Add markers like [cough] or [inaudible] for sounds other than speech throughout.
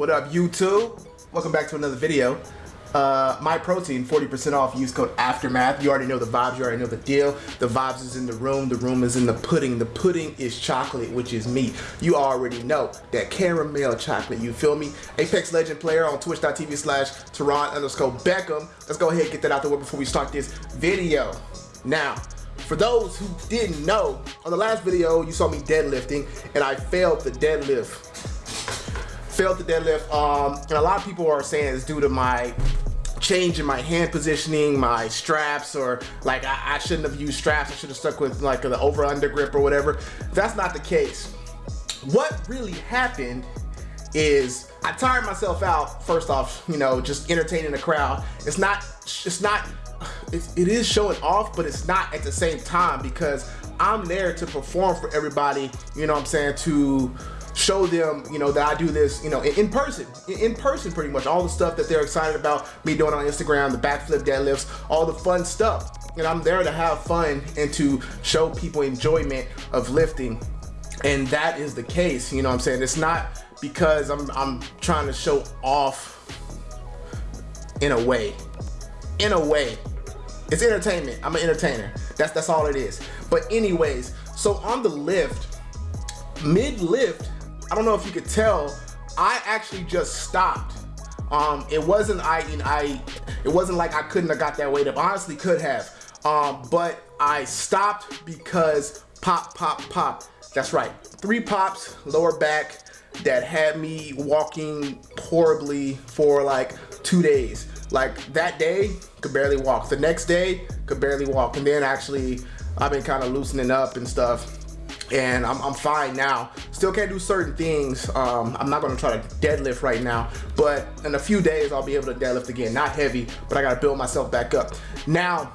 What up, YouTube? Welcome back to another video. Uh, my protein, 40% off. Use code Aftermath. You already know the vibes. You already know the deal. The vibes is in the room. The room is in the pudding. The pudding is chocolate, which is me. You already know that caramel chocolate. You feel me? Apex Legend player on twitch.tv slash Teron underscore Beckham. Let's go ahead and get that out the way before we start this video. Now, for those who didn't know, on the last video, you saw me deadlifting and I failed the deadlift. Failed the deadlift, um, and a lot of people are saying it's due to my change in my hand positioning, my straps, or like I, I shouldn't have used straps. I should have stuck with like the over under grip or whatever. That's not the case. What really happened is I tired myself out. First off, you know, just entertaining the crowd. It's not, it's not it's, it is showing off, but it's not at the same time because I'm there to perform for everybody, you know what I'm saying, to show them, you know, that I do this, you know, in, in person, in, in, person pretty much, all the stuff that they're excited about me doing on Instagram, the backflip deadlifts, all the fun stuff. And I'm there to have fun and to show people enjoyment of lifting. And that is the case, you know what I'm saying? It's not because I'm, I'm trying to show off in a way, in a way, it's entertainment. I'm an entertainer. That's that's all it is. But anyways, so on the lift, mid lift, I don't know if you could tell, I actually just stopped. Um, it wasn't I, I, it wasn't like I couldn't have got that weight up. Honestly, could have. Um, but I stopped because pop, pop, pop. That's right. Three pops, lower back, that had me walking horribly for like two days. Like that day, could barely walk. The next day, could barely walk. And then actually, I've been kind of loosening up and stuff. And I'm, I'm fine now. Still can't do certain things. Um, I'm not gonna try to deadlift right now, but in a few days, I'll be able to deadlift again. Not heavy, but I gotta build myself back up. Now,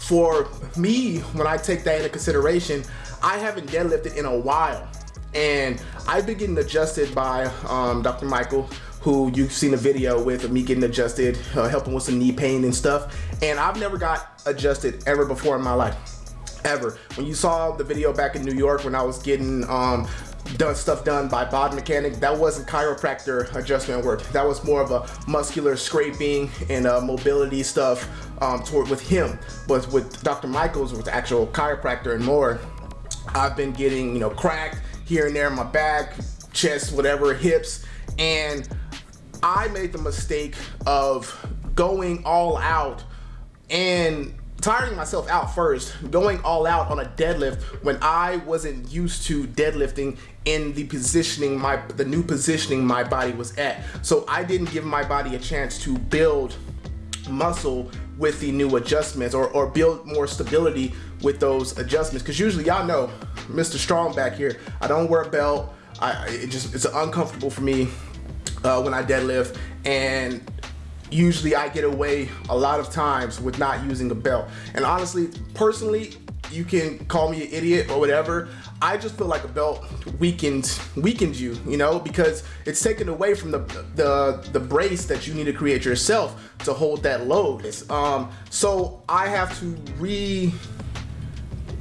for me, when I take that into consideration, I haven't deadlifted in a while. And I've been getting adjusted by um, Dr. Michael who you've seen a video with of me getting adjusted, uh, helping with some knee pain and stuff. And I've never got adjusted ever before in my life, ever. When you saw the video back in New York when I was getting um, done stuff done by Bod Mechanic, that wasn't chiropractor adjustment work. That was more of a muscular scraping and uh, mobility stuff um, toward with him. But with Dr. Michaels, with actual chiropractor and more, I've been getting, you know, cracked here and there in my back, chest, whatever, hips, and I made the mistake of going all out and tiring myself out first, going all out on a deadlift when I wasn't used to deadlifting in the positioning, my the new positioning my body was at. So I didn't give my body a chance to build muscle with the new adjustments or, or build more stability with those adjustments. Cause usually y'all know, Mr. Strong back here, I don't wear a belt. I, it just, it's uncomfortable for me uh, when I deadlift and usually I get away a lot of times with not using a belt. And honestly, personally, you can call me an idiot or whatever. I just feel like a belt weakens weakens you, you know, because it's taken away from the the the brace that you need to create yourself to hold that load. Um, so I have to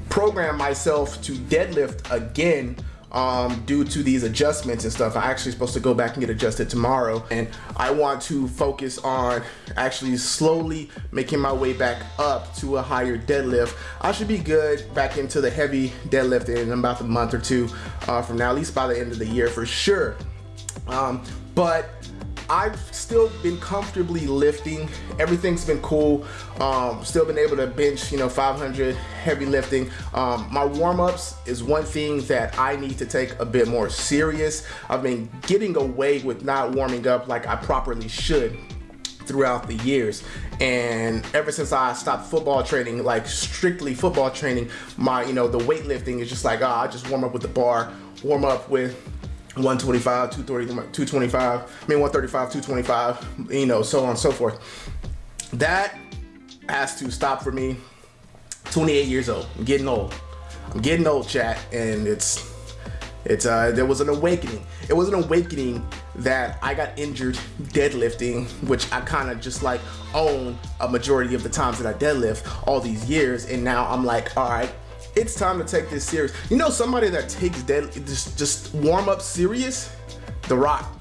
reprogram myself to deadlift again um, due to these adjustments and stuff. I'm actually supposed to go back and get adjusted tomorrow and I want to focus on actually slowly making my way back up to a higher deadlift. I should be good back into the heavy deadlift in about a month or two uh, from now, at least by the end of the year for sure. Um, but I've still been comfortably lifting. Everything's been cool. Um, still been able to bench, you know, 500 heavy lifting. Um, my warm-ups is one thing that I need to take a bit more serious. I've been getting away with not warming up like I properly should throughout the years and ever since I stopped football training like strictly football training my you know the weightlifting is just like oh, I just warm up with the bar warm up with 125, 230, 225, I mean 135, 225, you know, so on and so forth. That has to stop for me. 28 years old. I'm getting old. I'm getting old, chat, and it's it's uh there was an awakening. It was an awakening that I got injured deadlifting, which I kind of just like own a majority of the times that I deadlift all these years, and now I'm like, all right, it's time to take this serious. You know somebody that takes dead just just warm up serious? The Rock.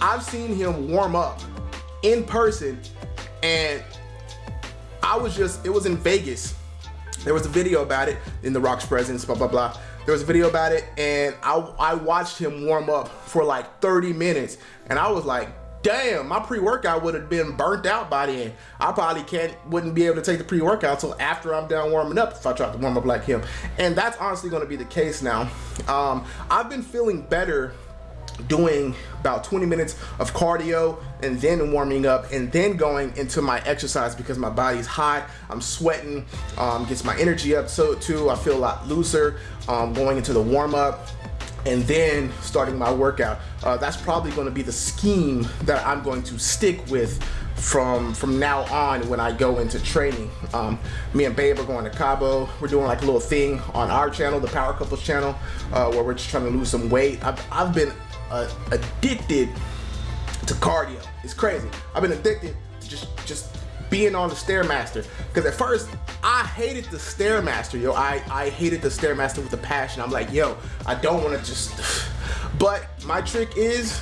I've seen him warm up in person and I was just, it was in Vegas. There was a video about it in The Rock's presence, blah, blah, blah. There was a video about it and I, I watched him warm up for like 30 minutes and I was like, damn, my pre-workout would have been burnt out by then. I probably can't, wouldn't be able to take the pre-workout until after I'm done warming up if I tried to warm up like him. And that's honestly gonna be the case now. Um, I've been feeling better doing about 20 minutes of cardio and then warming up and then going into my exercise because my body's hot I'm sweating um, gets my energy up so too I feel a lot looser um, going into the warm-up and then starting my workout. Uh, that's probably going to be the scheme that I'm going to stick with from from now on when I go into training. Um, me and Babe are going to Cabo. We're doing like a little thing on our channel, the Power Couples channel, uh, where we're just trying to lose some weight. I've, I've been uh, addicted to cardio. It's crazy. I've been addicted to just just being on the Stairmaster. Because at first, I hated the Stairmaster, yo. I, I hated the Stairmaster with a passion. I'm like, yo, I don't want to just... [sighs] But my trick is,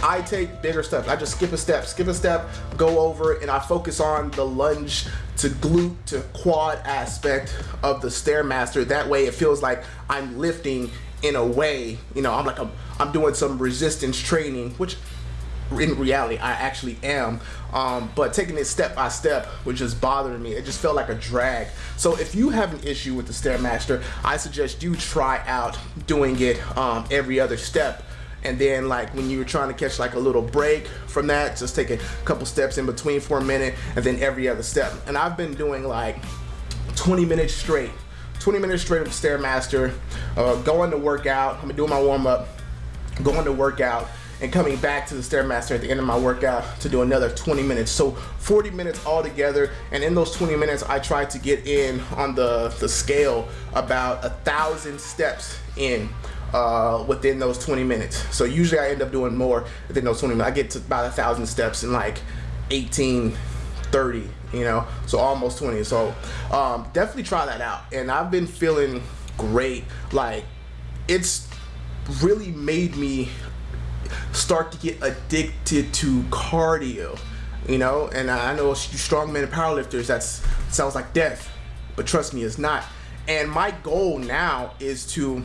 I take bigger steps. I just skip a step, skip a step, go over it, and I focus on the lunge to glute to quad aspect of the Stairmaster. That way it feels like I'm lifting in a way, you know, I'm like, a, I'm doing some resistance training, which in reality I actually am. Um, but taking it step by step was just bothering me. It just felt like a drag. So if you have an issue with the Stairmaster I suggest you try out doing it um, every other step. And then like when you're trying to catch like a little break from that just take a couple steps in between for a minute and then every other step. And I've been doing like 20 minutes straight 20 minutes straight of Stairmaster uh, going to work out. I'm doing my warm-up going to work out and coming back to the Stairmaster at the end of my workout to do another 20 minutes. So 40 minutes altogether. And in those 20 minutes, I tried to get in on the, the scale about a thousand steps in uh, within those 20 minutes. So usually I end up doing more than those 20 minutes. I get to about a thousand steps in like 18, 30, you know, so almost 20. So um, definitely try that out. And I've been feeling great. Like it's really made me start to get addicted to cardio you know? And i know strongmen and powerlifters that sounds like death but trust me it's not. And my goal now is to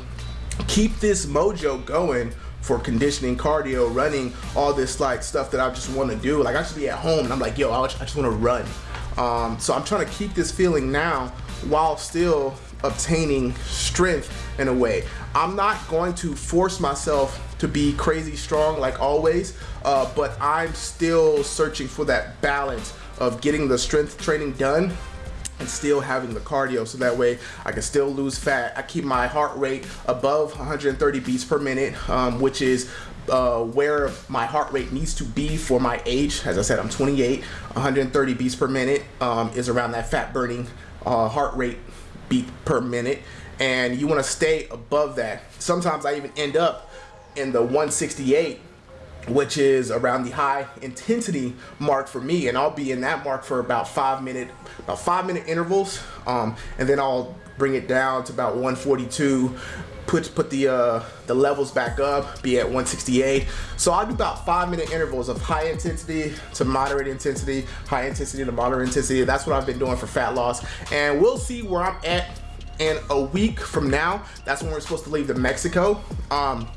keep this mojo going for conditioning cardio running all this like stuff that i just want to do. Like i should be at home and i'm like yo i just want to run. Um, so i'm trying to keep this feeling now while still obtaining strength in a way i'm not going to force myself to be crazy strong like always, uh, but I'm still searching for that balance of getting the strength training done and still having the cardio so that way I can still lose fat. I keep my heart rate above 130 beats per minute, um, which is uh, where my heart rate needs to be for my age. As I said, I'm 28. 130 beats per minute um, is around that fat burning uh, heart rate beat per minute. And you want to stay above that. Sometimes I even end up in the 168 which is around the high intensity mark for me and I'll be in that mark for about five minute about five minute intervals um, and then I'll bring it down to about 142 put put the uh, the levels back up be at 168 so I'll do about five minute intervals of high intensity to moderate intensity high intensity to moderate intensity. That's what I've been doing for fat loss. And we'll see where I'm at in a week from now. That's when we're supposed to leave to Mexico. Um,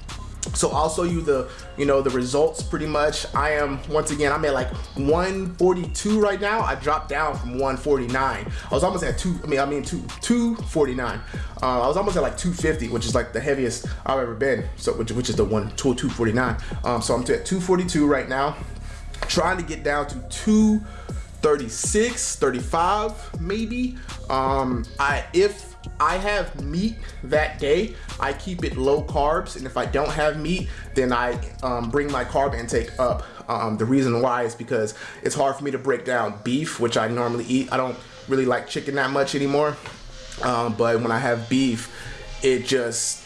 so I'll show you the, you know, the results pretty much. I am, once again, I'm at like 142 right now. I dropped down from 149. I was almost at two, I mean, I mean, two, 249. Uh, I was almost at like 250, which is like the heaviest I've ever been. So, which, which is the one, 249. Um, so I'm at 242 right now. Trying to get down to 236, 35 maybe. Um, I, if I have meat that day, I keep it low carbs. And if I don't have meat, then I um, bring my carb intake up. Um, the reason why is because it's hard for me to break down beef, which I normally eat. I don't really like chicken that much anymore. Um, but when I have beef, it just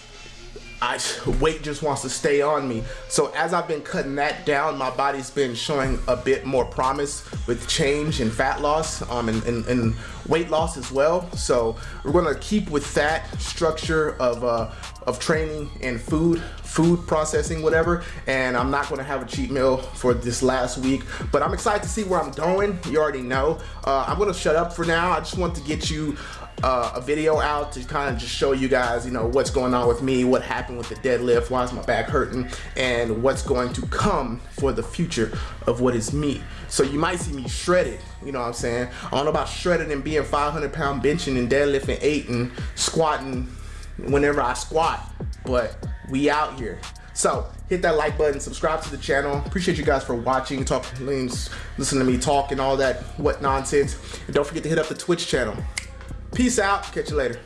I weight just wants to stay on me. So as I've been cutting that down, my body's been showing a bit more promise with change and fat loss um, and, and, and weight loss as well. So we're gonna keep with that structure of uh, of training and food, food processing, whatever. And I'm not gonna have a cheat meal for this last week, but I'm excited to see where I'm going. You already know. Uh, I'm gonna shut up for now. I just want to get you uh, a video out to kind of just show you guys, you know, what's going on with me, what happened with the deadlift, why is my back hurting, and what's going to come for the future of what is me. So you might see me shredded, you know what I'm saying? I don't know about shredded and being 500 pound benching and deadlifting eight and squatting whenever I squat, but we out here. So hit that like button, subscribe to the channel. Appreciate you guys for watching, talking, listen to me talk and all that what nonsense. And don't forget to hit up the Twitch channel. Peace out. Catch you later.